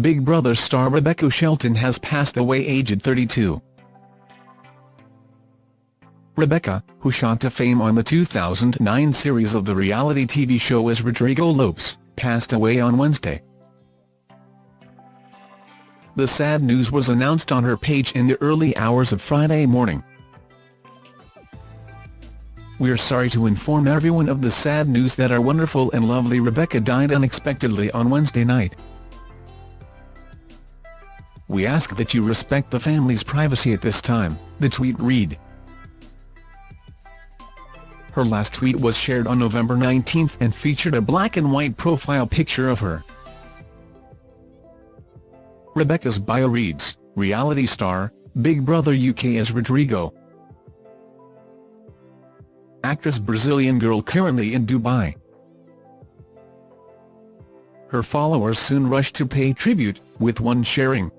Big Brother star Rebecca Shelton has passed away aged 32. Rebecca, who shot to fame on the 2009 series of the reality TV show as Rodrigo Lopes, passed away on Wednesday. The sad news was announced on her page in the early hours of Friday morning. We're sorry to inform everyone of the sad news that our wonderful and lovely Rebecca died unexpectedly on Wednesday night. We ask that you respect the family's privacy at this time, the tweet read. Her last tweet was shared on November 19 and featured a black and white profile picture of her. Rebecca's bio reads, reality star, Big Brother UK as Rodrigo. Actress Brazilian girl currently in Dubai. Her followers soon rushed to pay tribute, with one sharing.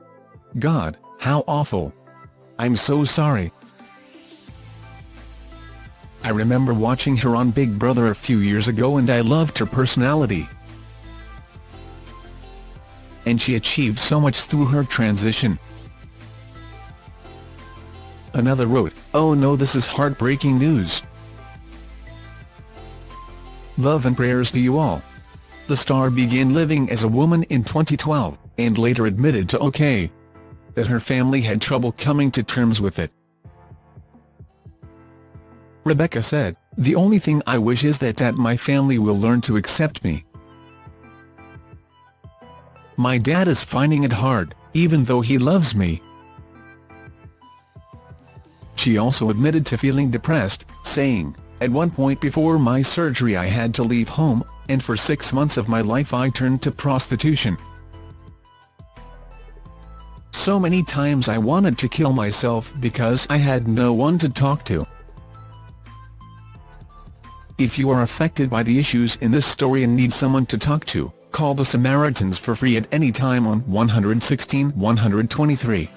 God, how awful. I'm so sorry. I remember watching her on Big Brother a few years ago and I loved her personality. And she achieved so much through her transition. Another wrote, oh no this is heartbreaking news. Love and prayers to you all. The star began living as a woman in 2012, and later admitted to OK! That her family had trouble coming to terms with it. Rebecca said, The only thing I wish is that that my family will learn to accept me. My dad is finding it hard, even though he loves me. She also admitted to feeling depressed, saying, At one point before my surgery I had to leave home, and for six months of my life I turned to prostitution. So many times I wanted to kill myself because I had no one to talk to. If you are affected by the issues in this story and need someone to talk to, call the Samaritans for free at any time on 116 123.